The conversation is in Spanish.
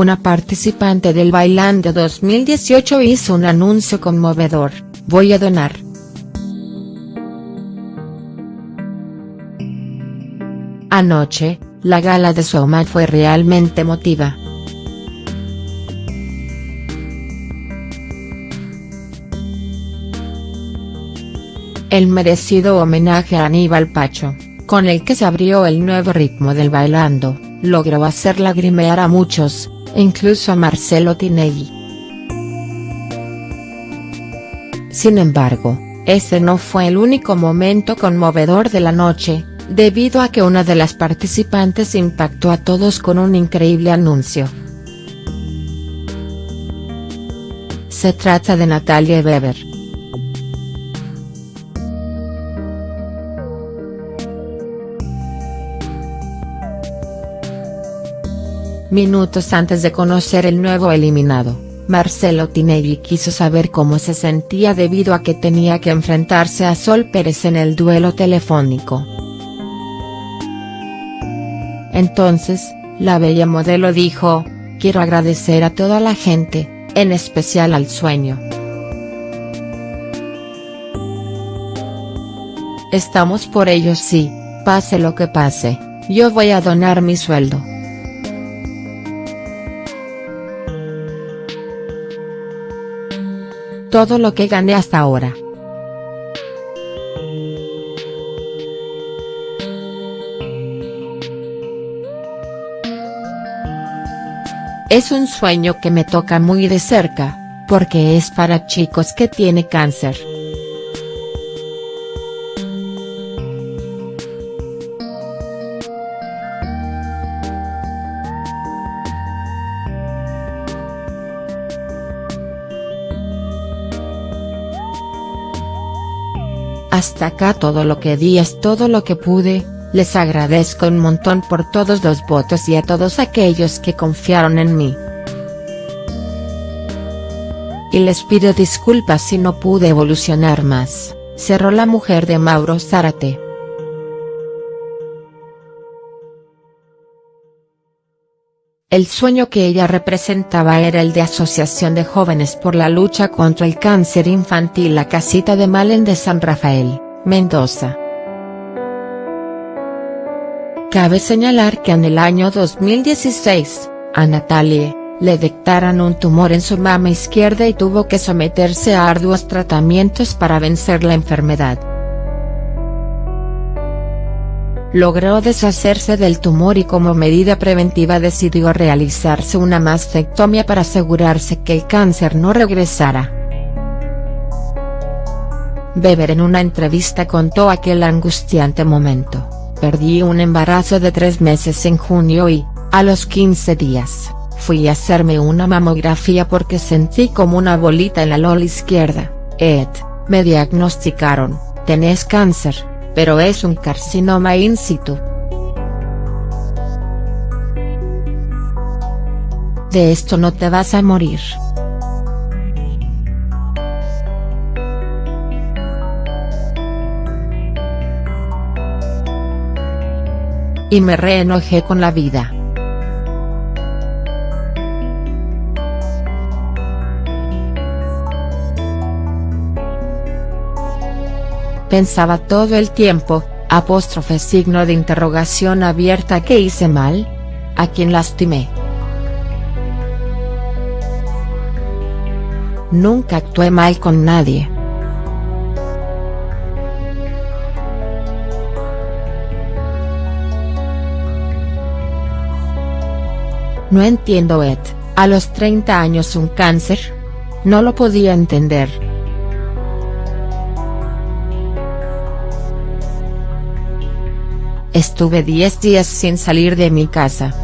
una participante del Bailando 2018 hizo un anuncio conmovedor, voy a donar. Anoche, la gala de Soma fue realmente emotiva. El merecido homenaje a Aníbal Pacho, con el que se abrió el nuevo ritmo del bailando, logró hacer lagrimear a muchos, incluso a Marcelo Tinelli. Sin embargo, ese no fue el único momento conmovedor de la noche, debido a que una de las participantes impactó a todos con un increíble anuncio. Se trata de Natalia Weber. Minutos antes de conocer el nuevo eliminado, Marcelo Tinelli quiso saber cómo se sentía debido a que tenía que enfrentarse a Sol Pérez en el duelo telefónico. Entonces, la bella modelo dijo, quiero agradecer a toda la gente, en especial al sueño. Estamos por ellos sí, pase lo que pase, yo voy a donar mi sueldo. Todo lo que gané hasta ahora. Es un sueño que me toca muy de cerca, porque es para chicos que tiene cáncer. Hasta acá todo lo que di es todo lo que pude, les agradezco un montón por todos los votos y a todos aquellos que confiaron en mí. Y les pido disculpas si no pude evolucionar más, cerró la mujer de Mauro Zárate. El sueño que ella representaba era el de Asociación de Jóvenes por la Lucha contra el Cáncer Infantil La Casita de Malen de San Rafael, Mendoza. Cabe señalar que en el año 2016, a Natalie, le detectaron un tumor en su mama izquierda y tuvo que someterse a arduos tratamientos para vencer la enfermedad. Logró deshacerse del tumor y como medida preventiva decidió realizarse una mastectomía para asegurarse que el cáncer no regresara. Weber en una entrevista contó aquel angustiante momento, perdí un embarazo de tres meses en junio y, a los 15 días, fui a hacerme una mamografía porque sentí como una bolita en la lola izquierda, Ed, me diagnosticaron, tenés cáncer pero es un carcinoma in situ. De esto no te vas a morir. Y me reenojé con la vida. Pensaba todo el tiempo, apóstrofe signo de interrogación abierta ¿qué hice mal? ¿A quién lastimé? Nunca actué mal con nadie. No entiendo Ed, a los 30 años un cáncer? No lo podía entender. Estuve 10 días sin salir de mi casa.